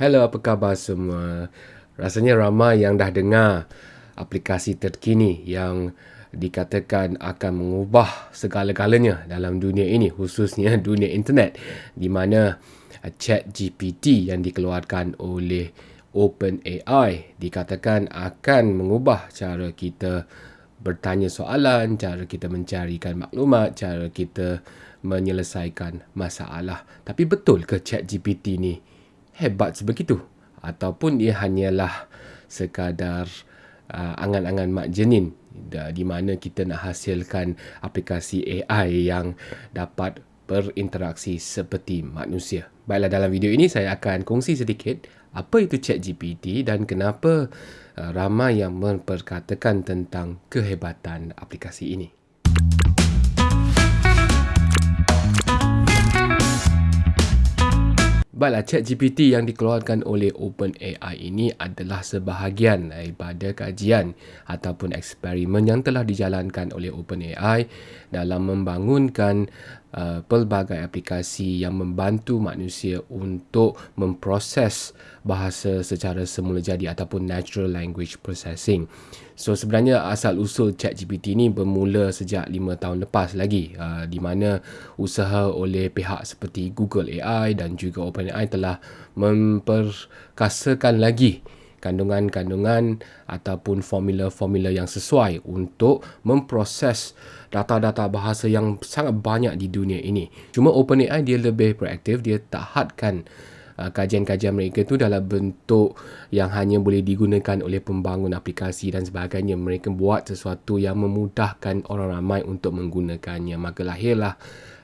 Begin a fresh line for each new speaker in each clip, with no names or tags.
Hello, apa khabar semua? Rasanya ramai yang dah dengar aplikasi terkini yang dikatakan akan mengubah segala-galanya dalam dunia ini, khususnya dunia internet, di mana chat GPT yang dikeluarkan oleh OpenAI dikatakan akan mengubah cara kita bertanya soalan, cara kita mencarikan maklumat, cara kita menyelesaikan masalah. Tapi betul ke chat GPT ni hebat sebegitu ataupun dia hanyalah sekadar uh, angan-angan mak jenin di mana kita nak hasilkan aplikasi AI yang dapat berinteraksi seperti manusia. Baiklah dalam video ini saya akan kongsi sedikit apa itu ChatGPT dan kenapa uh, ramai yang memperkatakan tentang kehebatan aplikasi ini. Baiklah, chat GPT yang dikeluarkan oleh OpenAI ini adalah sebahagian daripada kajian ataupun eksperimen yang telah dijalankan oleh OpenAI dalam membangunkan uh, pelbagai aplikasi yang membantu manusia untuk memproses bahasa secara semula jadi ataupun natural language processing. So sebenarnya asal usul ChatGPT ni bermula sejak 5 tahun lepas lagi uh, di mana usaha oleh pihak seperti Google AI dan juga OpenAI telah memperkasakan lagi kandungan-kandungan ataupun formula-formula yang sesuai untuk memproses data-data bahasa yang sangat banyak di dunia ini. Cuma OpenAI dia lebih proaktif, dia tak hadkan Uh, kajian-kajian mereka tu dalam bentuk yang hanya boleh digunakan oleh pembangun aplikasi dan sebagainya. Mereka buat sesuatu yang memudahkan orang ramai untuk menggunakannya. Maka lahirlah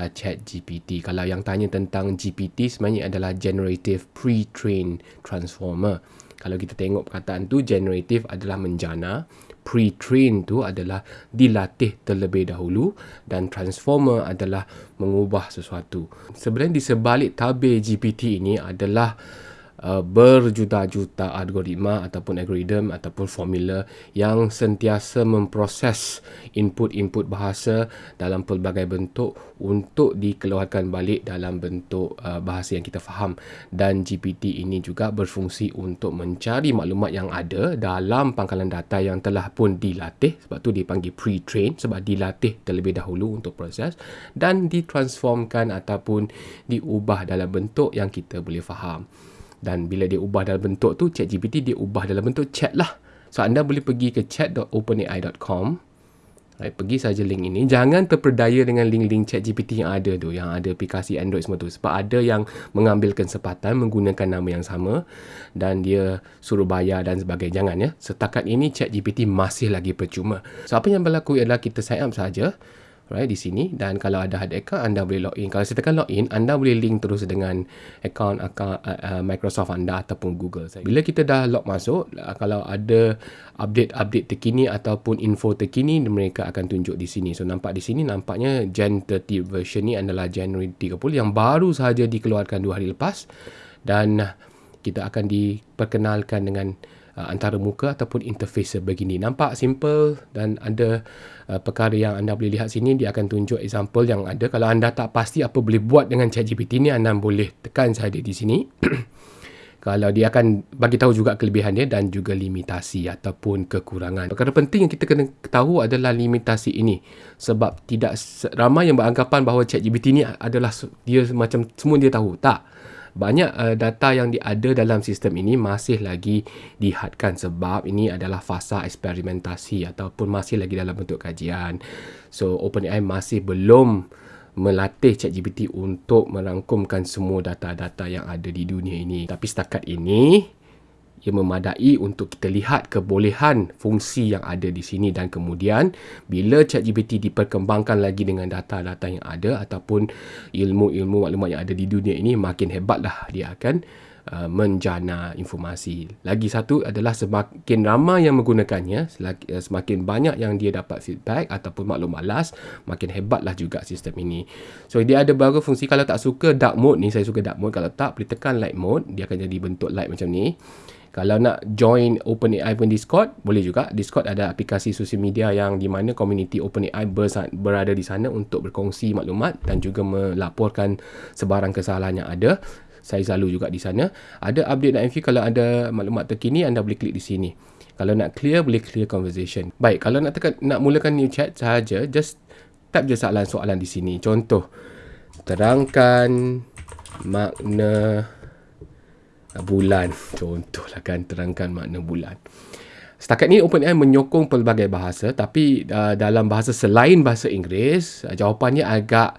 uh, chat GPT. Kalau yang tanya tentang GPT sebenarnya adalah Generative Pre-trained Transformer. Kalau kita tengok perkataan tu, generative adalah menjana pre-train tu adalah dilatih terlebih dahulu dan transformer adalah mengubah sesuatu. Sebenarnya di sebalik tabir GPT ini adalah uh, berjuta-juta algoritma ataupun algoritma ataupun formula yang sentiasa memproses input-input bahasa dalam pelbagai bentuk untuk dikeluarkan balik dalam bentuk uh, bahasa yang kita faham. Dan GPT ini juga berfungsi untuk mencari maklumat yang ada dalam pangkalan data yang telah pun dilatih sebab tu dipanggil pre-train sebab dilatih terlebih dahulu untuk proses dan ditransformkan ataupun diubah dalam bentuk yang kita boleh faham dan bila dia ubah dalam bentuk tu ChatGPT dia ubah dalam bentuk chat lah. So anda boleh pergi ke chat.openai.com right, pergi saja link ini. Jangan terperdaya dengan link-link ChatGPT yang ada tu yang ada aplikasi Android semua tu. Sebab ada yang mengambil kesempatan menggunakan nama yang sama dan dia suruh bayar dan sebagainya. Jangan ya. Setakat ini ChatGPT masih lagi percuma. So apa yang berlaku ialah kita sign up saja right di sini. Dan kalau ada ada account anda boleh login. Kalau saya tekan login anda boleh link terus dengan account account uh, uh, Microsoft anda ataupun Google. Bila kita dah log masuk uh, kalau ada update-update terkini ataupun info terkini mereka akan tunjuk di sini. So nampak di sini nampaknya Gen 30 version ni adalah January 30 yang baru sahaja dikeluarkan dua hari lepas. Dan kita akan diperkenalkan dengan uh, antara muka ataupun interface begini. Nampak simple dan ada uh, perkara yang anda boleh lihat sini. Dia akan tunjuk example yang ada. Kalau anda tak pasti apa boleh buat dengan ChatGPT ni, anda boleh tekan saja di sini. Kalau dia akan bagi tahu juga kelebihan dia dan juga limitasi ataupun kekurangan. Perkara penting yang kita kena tahu adalah limitasi ini. Sebab tidak ramai yang beranggapan bahawa ChatGPT ni adalah dia macam semua dia tahu. Tak banyak uh, data yang ada dalam sistem ini masih lagi dihadkan sebab ini adalah fasa eksperimentasi ataupun masih lagi dalam bentuk kajian. So OpenAI masih belum melatih ChatGPT untuk merangkumkan semua data-data yang ada di dunia ini. Tapi setakat ini ia memadai untuk kita lihat kebolehan fungsi yang ada di sini dan kemudian bila ChatGPT diperkembangkan lagi dengan data-data yang ada ataupun ilmu-ilmu maklumat yang ada di dunia ini makin hebatlah dia akan uh, menjana informasi. Lagi satu adalah semakin ramai yang menggunakannya, uh, semakin banyak yang dia dapat feedback ataupun maklum malas, makin hebatlah juga sistem ini. So dia ada beberapa fungsi kalau tak suka dark mode ni, saya suka dark mode. Kalau tak, boleh tekan light mode, dia akan jadi bentuk light macam ni. Kalau nak join OpenAI pun Discord, boleh juga. Discord ada aplikasi sosial media yang di mana community OpenAI berada di sana untuk berkongsi maklumat dan juga melaporkan sebarang kesalahan yang ada. Saya selalu juga di sana. Ada update dan info kalau ada maklumat terkini anda boleh klik di sini. Kalau nak clear boleh clear conversation. Baik, kalau nak tekan nak mulakan new chat saja just tap je soalan-soalan di sini. Contoh terangkan makna bulan. Contohlah kan terangkan makna bulan. Setakat ni OpenAI menyokong pelbagai bahasa tapi uh, dalam bahasa selain bahasa Inggeris uh, jawapannya agak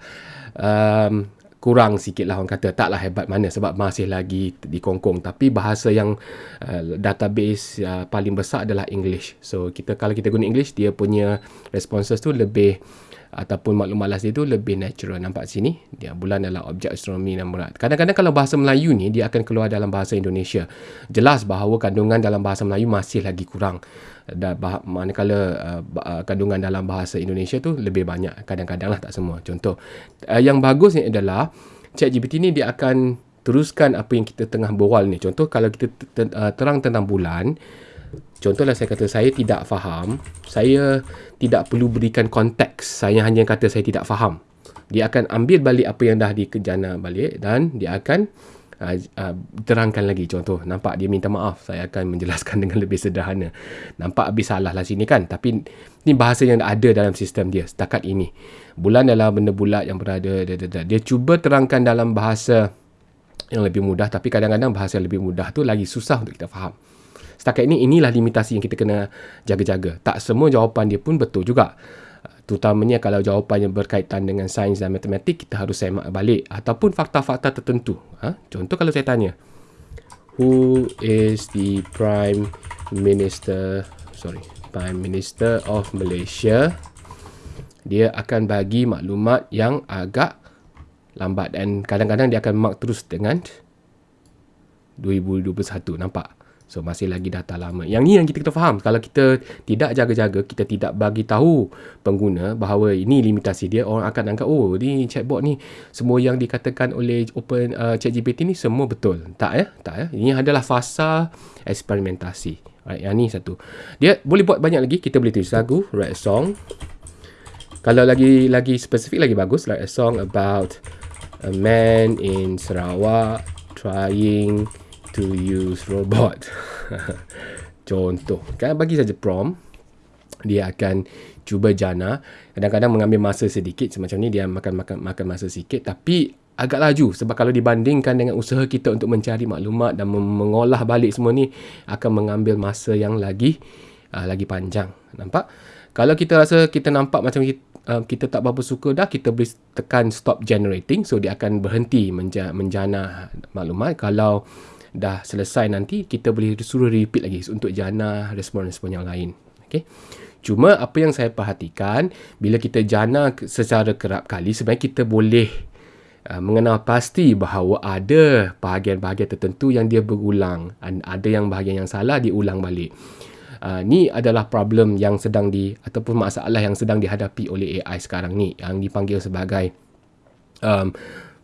um, kurang sikit lah orang kata. Taklah hebat mana sebab masih lagi dikongkong tapi bahasa yang uh, database uh, paling besar adalah English. So kita kalau kita guna English dia punya responses tu lebih ataupun maklum malas dia tu lebih natural. Nampak sini dia bulan adalah objek astronomi dan murat kadang-kadang kalau bahasa Melayu ni dia akan keluar dalam bahasa Indonesia. Jelas bahawa kandungan dalam bahasa Melayu masih lagi kurang. Dan bah- manakala uh, uh, kandungan dalam bahasa Indonesia tu lebih banyak. Kadang-kadang lah tak semua. Contoh uh, yang bagus ni adalah ChatGPT ni dia akan teruskan apa yang kita tengah berbual ni. Contoh kalau kita uh, terang tentang bulan Contohlah saya kata saya tidak faham, saya tidak perlu berikan konteks. Saya hanya kata saya tidak faham. Dia akan ambil balik apa yang dah dikejana balik dan dia akan uh, uh, terangkan lagi. Contoh, nampak dia minta maaf. Saya akan menjelaskan dengan lebih sederhana. Nampak habis salah lah sini kan. Tapi ni bahasa yang ada dalam sistem dia setakat ini. Bulan adalah benda bulat yang berada. Dia cuba terangkan dalam bahasa yang lebih mudah. Tapi kadang-kadang bahasa yang lebih mudah tu lagi susah untuk kita faham. Setakat ini inilah limitasi yang kita kena jaga-jaga. Tak semua jawapan dia pun betul juga. Terutamanya kalau jawapannya berkaitan dengan sains dan matematik, kita harus semak balik. Ataupun fakta-fakta tertentu. Ha? Contoh kalau saya tanya, Who is the Prime Minister, sorry, Prime Minister of Malaysia? Dia akan bagi maklumat yang agak lambat dan kadang-kadang dia akan mark terus dengan 2021. Nampak? So masih lagi data lama. Yang ni yang kita kena faham. Kalau kita tidak jaga-jaga, kita tidak bagi tahu pengguna bahawa ini limitasi dia, orang akan anggap oh ni chatbot ni semua yang dikatakan oleh Open uh, ChatGPT ni semua betul. Tak ya? Tak ya? Ini adalah fasa eksperimentasi. Right, yang ni satu. Dia boleh buat banyak lagi. Kita boleh tulis lagu, write a song. Kalau lagi lagi spesifik lagi bagus, write a song about a man in Sarawak trying to use robot. Contoh, kan bagi saja prompt, dia akan cuba jana. Kadang-kadang mengambil masa sedikit semacam ni dia makan makan makan masa sikit tapi agak laju sebab kalau dibandingkan dengan usaha kita untuk mencari maklumat dan mengolah balik semua ni akan mengambil masa yang lagi uh, lagi panjang. Nampak? Kalau kita rasa kita nampak macam kita, uh, kita tak berapa suka dah kita boleh tekan stop generating so dia akan berhenti menja- menjana maklumat kalau dah selesai nanti kita boleh suruh repeat lagi untuk jana respon-respon yang lain. Okey cuma apa yang saya perhatikan bila kita jana secara kerap kali sebenarnya kita boleh uh, mengenal pasti bahawa ada bahagian-bahagian tertentu yang dia berulang dan ada yang bahagian yang salah diulang balik. Uh, ni adalah problem yang sedang di ataupun masalah yang sedang dihadapi oleh AI sekarang ni yang dipanggil sebagai um,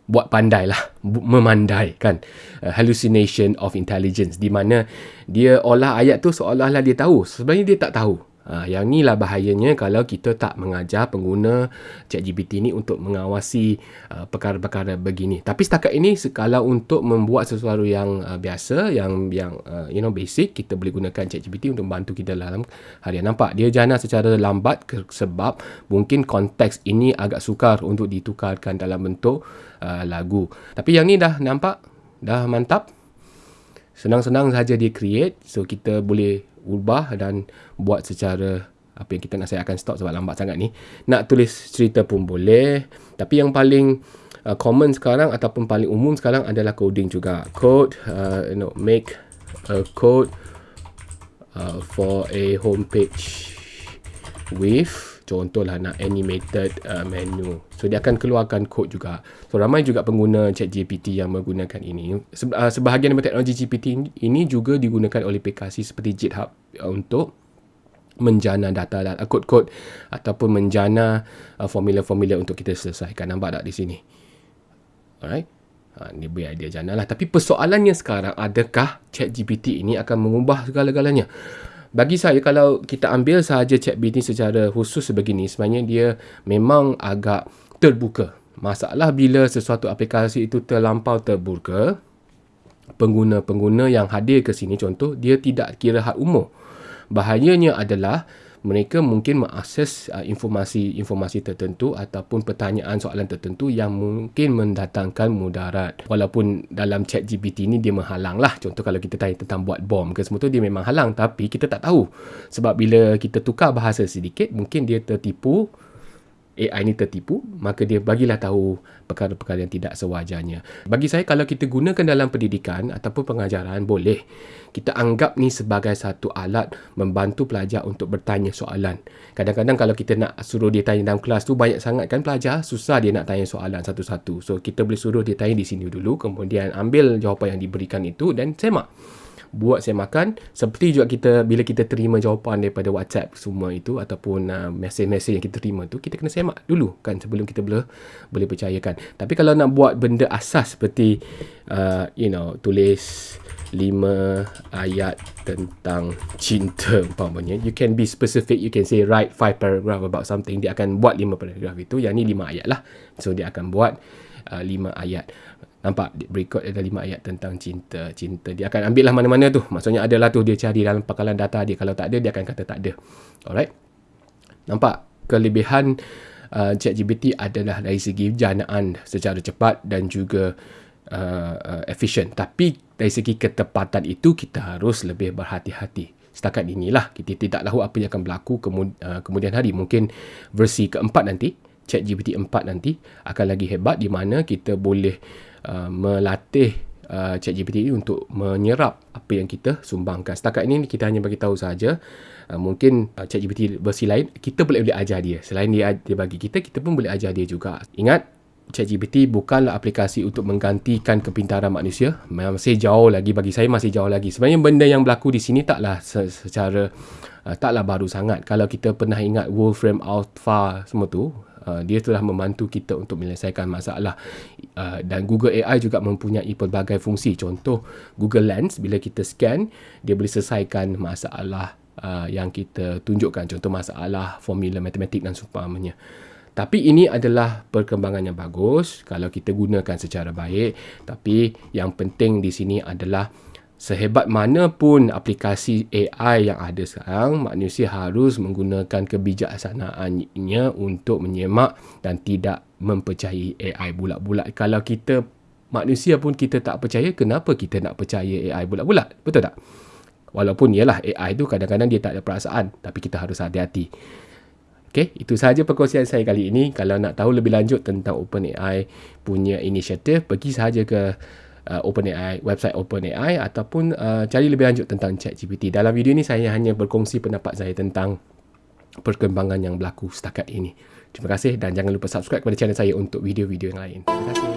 buat pandai lah memandai kan? Uh, hallucination of intelligence di mana dia olah ayat tu seolah-olah dia tahu. Sebenarnya dia tak tahu uh, yang ni lah bahayanya kalau kita tak mengajar pengguna ChatGPT ni untuk mengawasi uh, perkara-perkara begini tapi setakat ini kalau untuk membuat sesuatu yang uh, biasa yang yang uh, you know basic kita boleh gunakan ChatGPT untuk membantu kita dalam harian nampak dia jana secara lambat sebab mungkin konteks ini agak sukar untuk ditukarkan dalam bentuk uh, lagu. Tapi yang ni dah nampak, dah mantap. Senang-senang saja dia create. So kita boleh ubah dan buat secara apa yang kita nak saya akan stop sebab lambat sangat ni. Nak tulis cerita pun boleh. Tapi yang paling uh, common sekarang ataupun paling umum sekarang adalah coding juga. Code, uh, you know, make a code uh, for a homepage with contohlah nak animated uh, menu. So dia akan keluarkan kod juga. So ramai juga pengguna chat GPT yang menggunakan ini. Se- uh, sebahagian daripada teknologi GPT ini juga digunakan oleh aplikasi seperti GitHub uh, untuk menjana data dan uh, kod-kod ataupun menjana uh, formula-formula untuk kita selesaikan. Nampak tak di sini? Alright. Ha, ni biar dia jana lah. Tapi persoalannya sekarang, adakah chat GPT ini akan mengubah segala-galanya? Bagi saya kalau kita ambil sahaja ChatGPT secara khusus sebegini sebenarnya dia memang agak terbuka. Masalah bila sesuatu aplikasi itu terlampau terbuka, pengguna-pengguna yang hadir ke sini contoh dia tidak kira had umur bahayanya adalah mereka mungkin mengakses uh, informasi-informasi tertentu ataupun pertanyaan soalan tertentu yang mungkin mendatangkan mudarat. Walaupun dalam chat GPT ni dia menghalang lah. Contoh kalau kita tanya tentang buat bom ke semua tu dia memang halang tapi kita tak tahu. Sebab bila kita tukar bahasa sedikit mungkin dia tertipu AI ni tertipu, maka dia bagilah tahu perkara-perkara yang tidak sewajarnya. Bagi saya, kalau kita gunakan dalam pendidikan ataupun pengajaran, boleh. Kita anggap ni sebagai satu alat membantu pelajar untuk bertanya soalan. Kadang-kadang kalau kita nak suruh dia tanya dalam kelas tu, banyak sangat kan pelajar, susah dia nak tanya soalan satu-satu. So, kita boleh suruh dia tanya di sini dulu, kemudian ambil jawapan yang diberikan itu dan semak buat saya makan seperti juga kita bila kita terima jawapan daripada WhatsApp semua itu ataupun uh, mesej-mesej yang kita terima tu kita kena semak dulu kan sebelum kita boleh boleh percayakan. Tapi kalau nak buat benda asas seperti uh, you know tulis lima ayat tentang cinta umpamanya you can be specific you can say write five paragraph about something dia akan buat lima paragraph itu yang ni lima ayat lah. So dia akan buat uh, lima ayat Nampak berikut ada lima ayat tentang cinta. Cinta dia akan ambil lah mana-mana tu. Maksudnya adalah tu dia cari dalam pakalan data dia. Kalau tak ada dia akan kata tak ada. Alright. Nampak kelebihan uh, ChatGPT adalah dari segi janaan secara cepat dan juga uh, uh, efisien. Tapi dari segi ketepatan itu kita harus lebih berhati-hati. Setakat inilah kita tidak tahu apa yang akan berlaku uh, kemudian hari. Mungkin versi keempat nanti, ChatGPT 4 nanti akan lagi hebat di mana kita boleh Uh, melatih uh, ChatGPT ini untuk menyerap apa yang kita sumbangkan. Setakat ini kita hanya bagi tahu saja. Uh, mungkin uh, ChatGPT versi lain kita boleh boleh ajar dia. Selain dia dia bagi kita, kita pun boleh ajar dia juga. Ingat ChatGPT bukanlah aplikasi untuk menggantikan kepintaran manusia. Masih jauh lagi bagi saya masih jauh lagi. Sebenarnya benda yang berlaku di sini taklah secara uh, taklah baru sangat. Kalau kita pernah ingat Wolfram Alpha semua tu, Uh, dia telah membantu kita untuk menyelesaikan masalah. Uh, dan Google AI juga mempunyai pelbagai fungsi. Contoh Google Lens bila kita scan dia boleh selesaikan masalah uh, yang kita tunjukkan. Contoh masalah formula matematik dan seumpamanya. Tapi ini adalah perkembangan yang bagus kalau kita gunakan secara baik. Tapi yang penting di sini adalah sehebat mana pun aplikasi AI yang ada sekarang, manusia harus menggunakan kebijaksanaannya untuk menyemak dan tidak mempercayai AI bulat-bulat. Kalau kita manusia pun kita tak percaya, kenapa kita nak percaya AI bulat-bulat? Betul tak? Walaupun ialah AI tu kadang-kadang dia tak ada perasaan, tapi kita harus hati-hati. Okay, itu sahaja perkongsian saya kali ini. Kalau nak tahu lebih lanjut tentang OpenAI punya inisiatif, pergi sahaja ke uh, OpenAI, website OpenAI ataupun uh, cari lebih lanjut tentang ChatGPT. Dalam video ini saya hanya berkongsi pendapat saya tentang perkembangan yang berlaku setakat ini. Terima kasih dan jangan lupa subscribe kepada channel saya untuk video-video yang lain. Terima kasih.